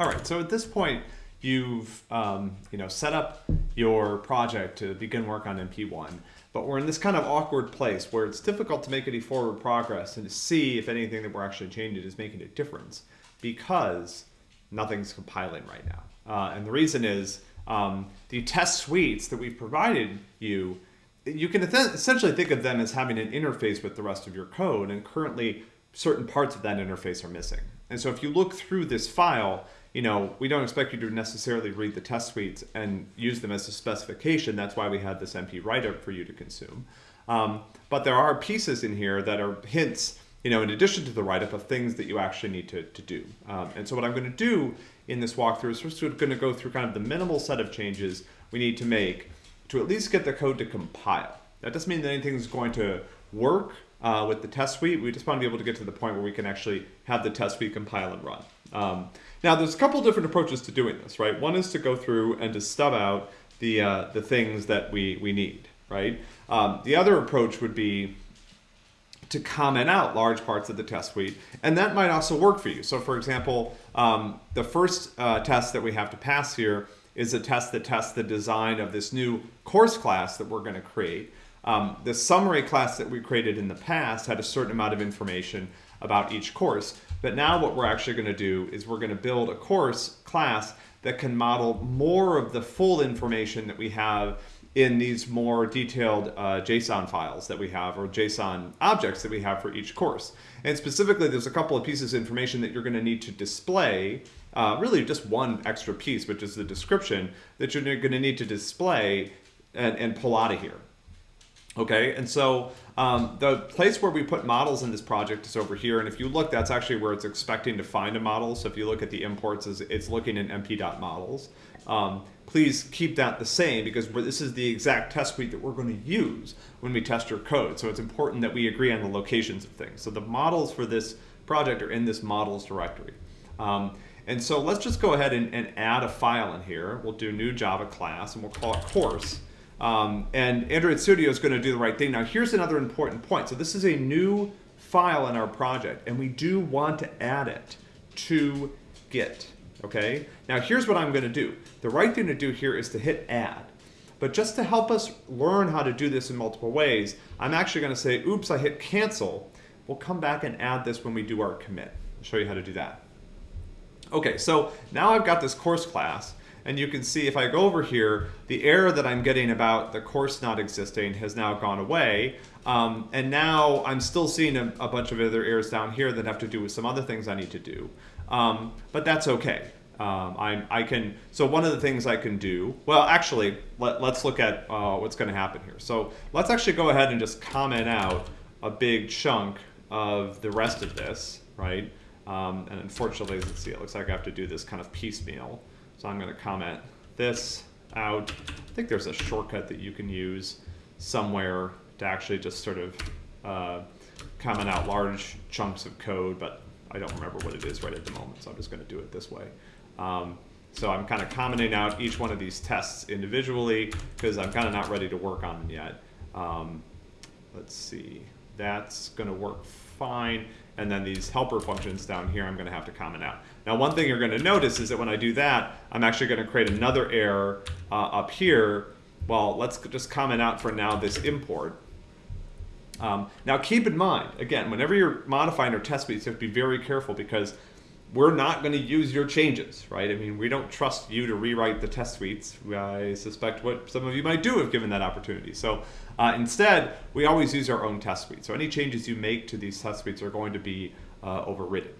All right, so at this point, you've um, you know set up your project to begin work on MP1, but we're in this kind of awkward place where it's difficult to make any forward progress and to see if anything that we're actually changing is making a difference because nothing's compiling right now. Uh, and the reason is um, the test suites that we've provided you, you can essentially think of them as having an interface with the rest of your code, and currently certain parts of that interface are missing. And so if you look through this file, you know, we don't expect you to necessarily read the test suites and use them as a specification. That's why we had this MP write-up for you to consume. Um, but there are pieces in here that are hints, you know, in addition to the write-up of things that you actually need to, to do. Um, and so what I'm going to do in this walkthrough is we're going to go through kind of the minimal set of changes we need to make to at least get the code to compile. That doesn't mean that anything's going to work uh, with the test suite. We just want to be able to get to the point where we can actually have the test suite compile and run. Um, now, there's a couple different approaches to doing this, right? One is to go through and to stub out the, uh, the things that we, we need, right? Um, the other approach would be to comment out large parts of the test suite, and that might also work for you. So for example, um, the first uh, test that we have to pass here is a test that tests the design of this new course class that we're gonna create. Um, the summary class that we created in the past had a certain amount of information about each course, but now what we're actually gonna do is we're gonna build a course class that can model more of the full information that we have in these more detailed uh, JSON files that we have or JSON objects that we have for each course. And specifically, there's a couple of pieces of information that you're going to need to display, uh, really just one extra piece, which is the description that you're going to need to display and, and pull out of here. Okay, and so um, the place where we put models in this project is over here. And if you look, that's actually where it's expecting to find a model. So if you look at the imports, it's looking in mp.models. Um, please keep that the same because this is the exact test suite that we're going to use when we test your code. So it's important that we agree on the locations of things. So the models for this project are in this models directory. Um, and so let's just go ahead and, and, add a file in here. We'll do new Java class and we'll call it course. Um, and Android Studio is going to do the right thing. Now here's another important point. So this is a new file in our project and we do want to add it to Git okay? Now here's what I'm gonna do. The right thing to do here is to hit add. But just to help us learn how to do this in multiple ways, I'm actually gonna say, oops, I hit cancel. We'll come back and add this when we do our commit. I'll show you how to do that. Okay, so now I've got this course class, and you can see if I go over here, the error that I'm getting about the course not existing has now gone away. Um, and now I'm still seeing a, a, bunch of other errors down here that have to do with some other things I need to do. Um, but that's okay. Um, I, I can, so one of the things I can do, well, actually, let, us look at uh, what's going to happen here. So let's actually go ahead and just comment out a big chunk of the rest of this, right? Um, and unfortunately, let's see, it looks like I have to do this kind of piecemeal. So I'm going to comment this out. I think there's a shortcut that you can use somewhere to actually just sort of uh, comment out large chunks of code, but I don't remember what it is right at the moment, so I'm just going to do it this way. Um, so I'm kind of commenting out each one of these tests individually because I'm kind of not ready to work on them yet. Um, let's see, that's going to work fine. And then these helper functions down here, I'm going to have to comment out. Now, one thing you're going to notice is that when I do that, I'm actually going to create another error uh, up here. Well, let's just comment out for now this import. Um, now keep in mind, again, whenever you're modifying your test suites, you have to be very careful because we're not going to use your changes, right? I mean, we don't trust you to rewrite the test suites. I suspect what some of you might do if given that opportunity. So uh, instead, we always use our own test suite. So any changes you make to these test suites are going to be uh, overridden.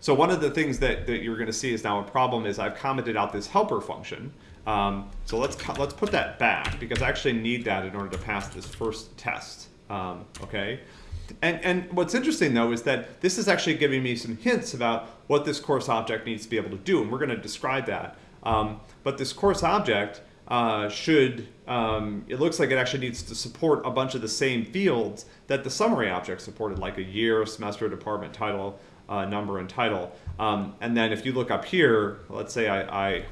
So one of the things that, that you're going to see is now a problem is I've commented out this helper function. Um, so let's let's put that back because I actually need that in order to pass this first test. Um, okay. And, and what's interesting though is that this is actually giving me some hints about what this course object needs to be able to do, and we're going to describe that. Um, but this course object uh, should, um, it looks like it actually needs to support a bunch of the same fields that the summary object supported, like a year, semester, department, title, uh, number, and title. Um, and then if you look up here, let's say I, I,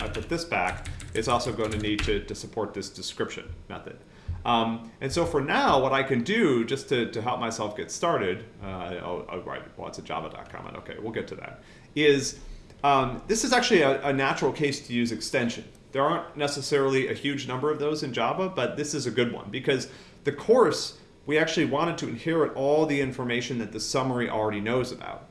I put this back, it's also going to need to, to support this description method. Um, and so for now, what I can do just to, to help myself get started, uh, oh, oh, right, well, it's a Javadoc comment, okay, we'll get to that, is um, this is actually a, a natural case to use extension. There aren't necessarily a huge number of those in Java, but this is a good one because the course, we actually wanted to inherit all the information that the summary already knows about.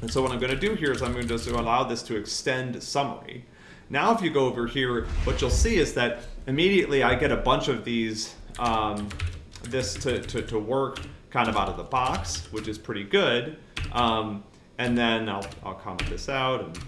And so what I'm going to do here is I'm going to allow this to extend summary. Now if you go over here, what you'll see is that immediately I get a bunch of these, um, this to, to, to work kind of out of the box, which is pretty good. Um, and then I'll, I'll comment this out and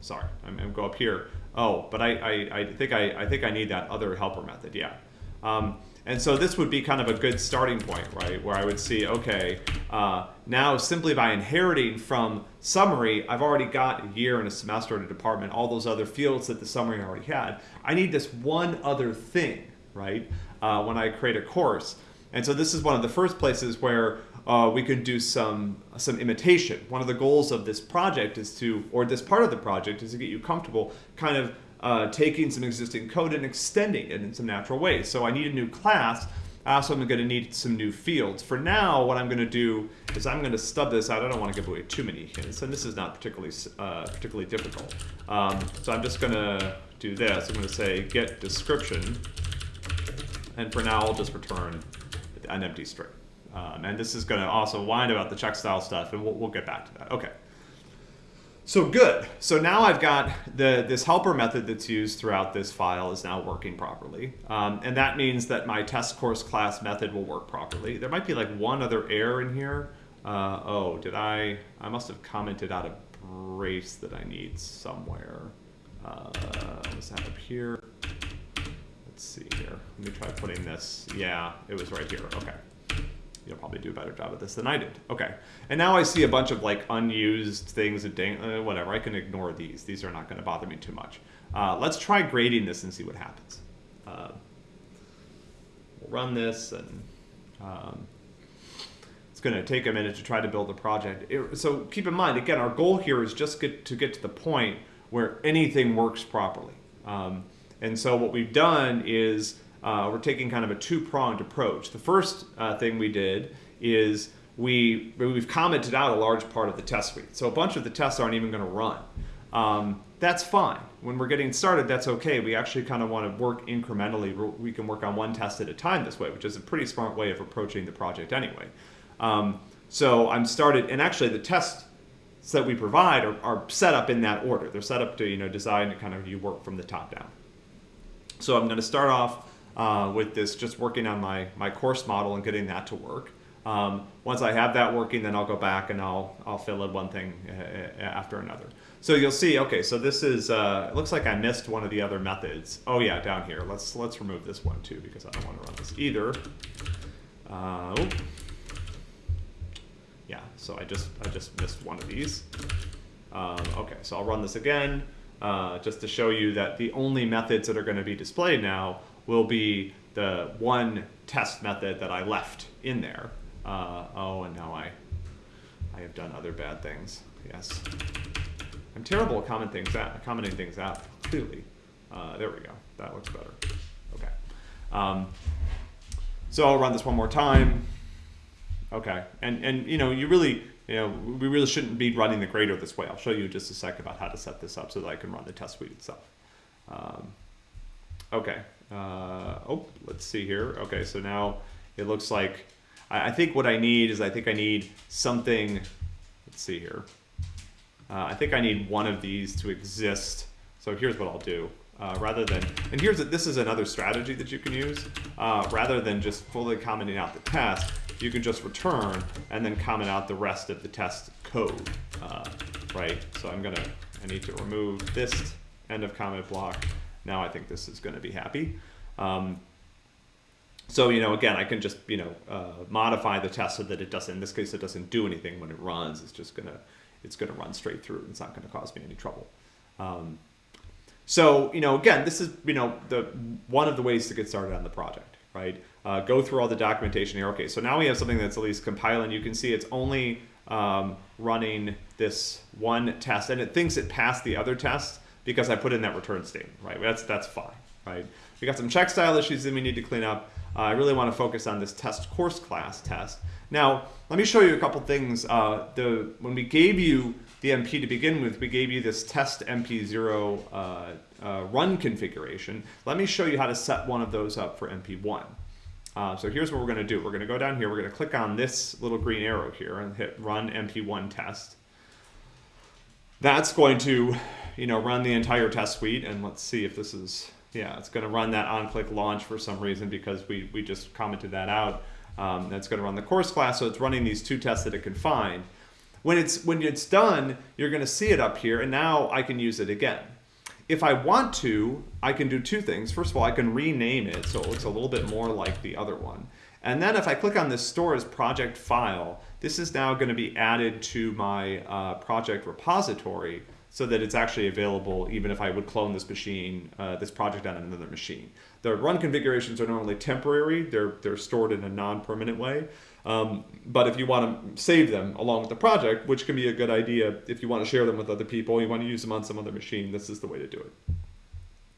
sorry, I'm, I'm go up here. Oh, but I, I, I think I, I think I need that other helper method, yeah. Um, and so this would be kind of a good starting point, right? Where I would see, okay, uh, now simply by inheriting from summary, I've already got a year and a semester and a department, all those other fields that the summary already had. I need this one other thing, right? Uh, when I create a course. And so this is one of the first places where uh, we could do some some imitation. One of the goals of this project is to, or this part of the project is to get you comfortable kind of uh, taking some existing code and extending it in some natural ways. So I need a new class. Also, I'm going to need some new fields. For now, what I'm going to do is I'm going to stub this out. I don't want to give away too many hints, and this is not particularly uh, particularly difficult. Um, so I'm just going to do this. I'm going to say get description, and for now I'll just return an empty string. Um, and this is going to also whine about the check style stuff, and we'll, we'll get back to that. Okay. So good. So now I've got the this helper method that's used throughout this file is now working properly. Um, and that means that my test course class method will work properly. There might be like one other error in here. Uh, oh, did I? I must have commented out a brace that I need somewhere. Uh, was that up here? Let's see here. Let me try putting this. Yeah, it was right here. Okay you'll probably do a better job at this than I did. Okay, and now I see a bunch of like unused things and uh, whatever. I can ignore these. These are not going to bother me too much. Uh, let's try grading this and see what happens. Uh, we'll run this and um, it's going to take a minute to try to build the project. It, so keep in mind, again, our goal here is just get to get to the point where anything works properly. Um, and so what we've done is uh, we're taking kind of a two-pronged approach. The first uh, thing we did is we, we've commented out a large part of the test suite. So a bunch of the tests aren't even going to run. Um, that's fine. When we're getting started, that's okay. We actually kind of want to work incrementally. We can work on one test at a time this way, which is a pretty smart way of approaching the project anyway. Um, so I'm started, and actually the tests that we provide are, are, set up in that order. They're set up to, you know, design to kind of you work from the top down. So I'm going to start off uh, with this, just working on my, my course model and getting that to work. Um, once I have that working, then I'll go back and I'll, I'll fill in one thing uh, uh, after another. So you'll see, okay, so this is, uh, looks like I missed one of the other methods. Oh yeah, down here. Let's, let's remove this one too because I don't want to run this either. Uh, oh. Yeah, so I just, I just missed one of these. Um, okay, so I'll run this again uh, just to show you that the only methods that are going to be displayed now will be the one test method that I left in there. Uh, oh, and now I, I have done other bad things. Yes. I'm terrible at commenting things out, commenting things out, clearly. Uh, there we go. That looks better. Okay. Um, so I'll run this one more time. Okay. And, and you know, you really, you know, we really shouldn't be running the grader this way. I'll show you just a sec about how to set this up so that I can run the test suite itself. Um, okay. Uh, oh, let's see here. Okay, so now it looks like, I, I, think what I need is I think I need something, let's see here. Uh, I think I need one of these to exist. So here's what I'll do. Uh, rather than, and here's, a, this is another strategy that you can use. Uh, rather than just fully commenting out the test, you can just return and then comment out the rest of the test code, uh, right? So I'm gonna, I need to remove this end of comment block now I think this is going to be happy. Um, so, you know, again, I can just, you know, uh, modify the test so that it doesn't, in this case, it doesn't do anything when it runs. It's just going to, it's going to run straight through. It's not going to cause me any trouble. Um, so, you know, again, this is, you know, the one of the ways to get started on the project, right? Uh, go through all the documentation here. Okay, so now we have something that's at least compiling. You can see it's only um, running this one test, and it thinks it passed the other tests because I put in that return statement, right? That's, that's fine, right? We got some check style issues that we need to clean up. Uh, I really want to focus on this test course class test. Now, let me show you a couple things. Uh, the When we gave you the MP to begin with, we gave you this test MP0 uh, uh, run configuration. Let me show you how to set one of those up for MP1. Uh, so here's what we're going to do. We're going to go down here. We're going to click on this little green arrow here and hit Run MP1 Test. That's going to, you know, run the entire test suite. And let's see if this is, yeah, it's going to run that on-click launch for some reason because we, we just commented that out. Um, that's going to run the course class, so it's running these two tests that it can find. When it's when it's done, you're going to see it up here, and now I can use it again. If I want to, I can do two things. First of all, I can rename it so it looks a little bit more like the other one. And then if I click on this store as project file, this is now going to be added to my uh, project repository so that it's actually available even if I would clone this machine, uh, this project on another machine. The run configurations are normally temporary. They're, they're stored in a non-permanent way. Um, but if you want to save them along with the project, which can be a good idea if you want to share them with other people, you want to use them on some other machine, this is the way to do it.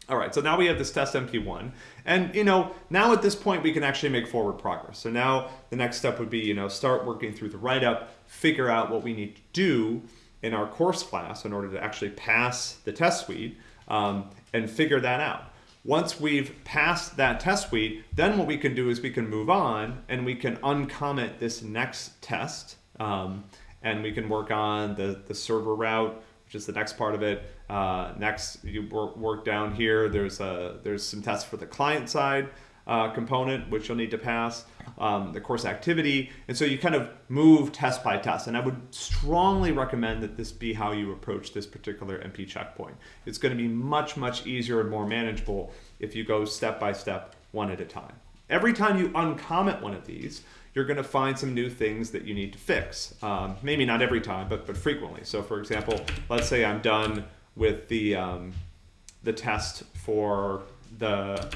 All right, so now we have this test MP1. And, you know, now at this point, we can actually make forward progress. So now the next step would be, you know, start working through the write-up, figure out what we need to do in our course class in order to actually pass the test suite um, and figure that out. Once we've passed that test suite, then what we can do is we can move on and we can uncomment this next test um, and we can work on the, the server route, which is the next part of it. Uh, next, you work, work down here. There's a, there's some tests for the client side uh, component, which you'll need to pass, um, the course activity. And so you kind of move test by test. And I would strongly recommend that this be how you approach this particular MP checkpoint. It's going to be much, much easier and more manageable if you go step by step, one at a time. Every time you uncomment one of these, you're going to find some new things that you need to fix. Um, maybe not every time, but, but frequently. So for example, let's say I'm done with the, um, the test for the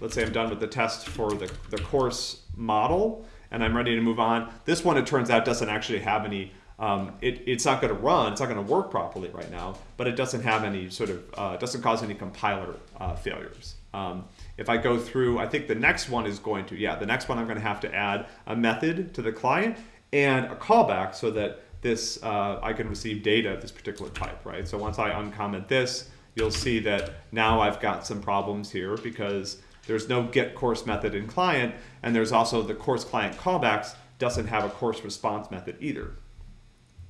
let's say I'm done with the test for the, the course model and I'm ready to move on. This one, it turns out, doesn't actually have any, um, it, it's not going to run, it's not going to work properly right now, but it doesn't have any sort of, uh, doesn't cause any compiler uh, failures. Um, if I go through, I think the next one is going to, yeah, the next one I'm going to have to add a method to the client and a callback so that this, uh, I can receive data of this particular type, right? So once I uncomment this, you'll see that now I've got some problems here because there's no get course method in client, and there's also the course client callbacks doesn't have a course response method either.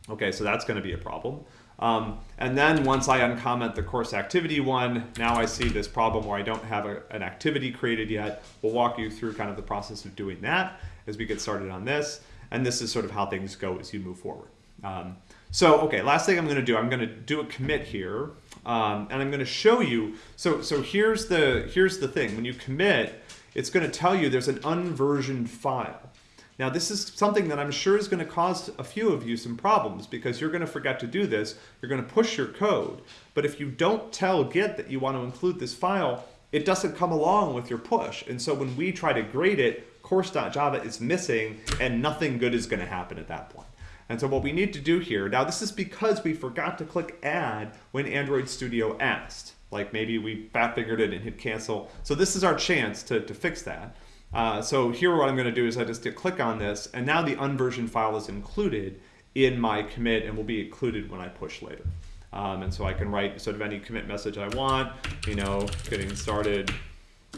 Okay, so that's going to be a problem. Um, and then once I uncomment the course activity one, now I see this problem where I don't have a, an activity created yet. We'll walk you through kind of the process of doing that as we get started on this. And this is sort of how things go as you move forward. Um, so, okay, last thing I'm going to do, I'm going to do a commit here. Um, and I'm going to show you. So, so here's the here's the thing. When you commit, it's going to tell you there's an unversioned file. Now, this is something that I'm sure is going to cause a few of you some problems because you're going to forget to do this. You're going to push your code. But if you don't tell Git that you want to include this file, it doesn't come along with your push. And so when we try to grade it, course.java is missing and nothing good is going to happen at that point. And so what we need to do here, now this is because we forgot to click add when Android Studio asked. Like maybe we fat fingered it and hit cancel. So this is our chance to, to fix that. Uh, so here what I'm going to do is I just click on this and now the unversioned file is included in my commit and will be included when I push later. Um, and so I can write sort of any commit message I want, you know, getting started,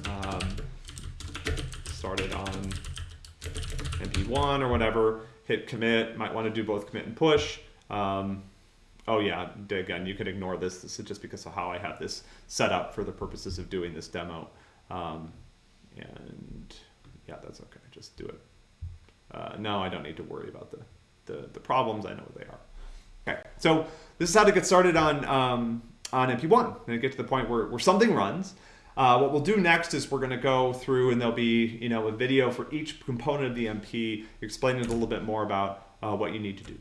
um, started on MP1 or whatever, hit commit, might want to do both commit and push. Um, oh yeah, again, you can ignore this. This is just because of how I have this set up for the purposes of doing this demo. Um, and yeah, that's okay, just do it. Uh, no, I don't need to worry about the, the, the, problems, I know what they are. Okay, so this is how to get started on, um, on MP1. And get to the point where, where something runs. Uh, what we'll do next is we're going to go through and there'll be you know a video for each component of the MP explaining a little bit more about uh, what you need to do.